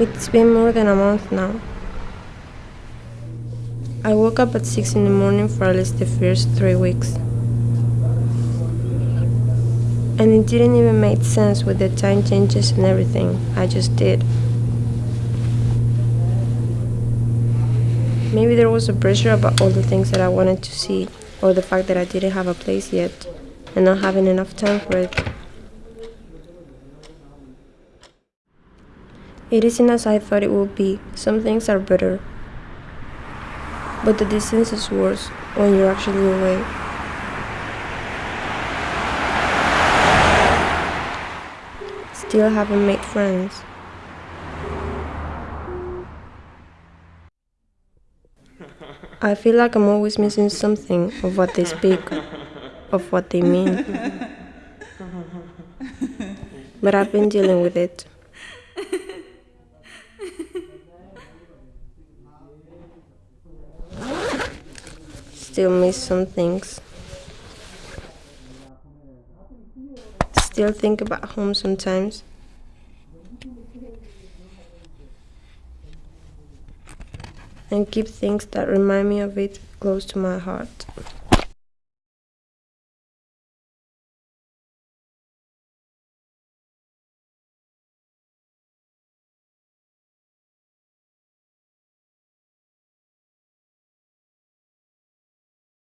It's been more than a month now. I woke up at 6 in the morning for at least the first three weeks. And it didn't even make sense with the time changes and everything. I just did. Maybe there was a pressure about all the things that I wanted to see, or the fact that I didn't have a place yet, and not having enough time for it. It isn't as I thought it would be. Some things are better. But the distance is worse when you're actually away. Still haven't made friends. I feel like I'm always missing something of what they speak, of what they mean. But I've been dealing with it. Still miss some things. Still think about home sometimes. And keep things that remind me of it close to my heart.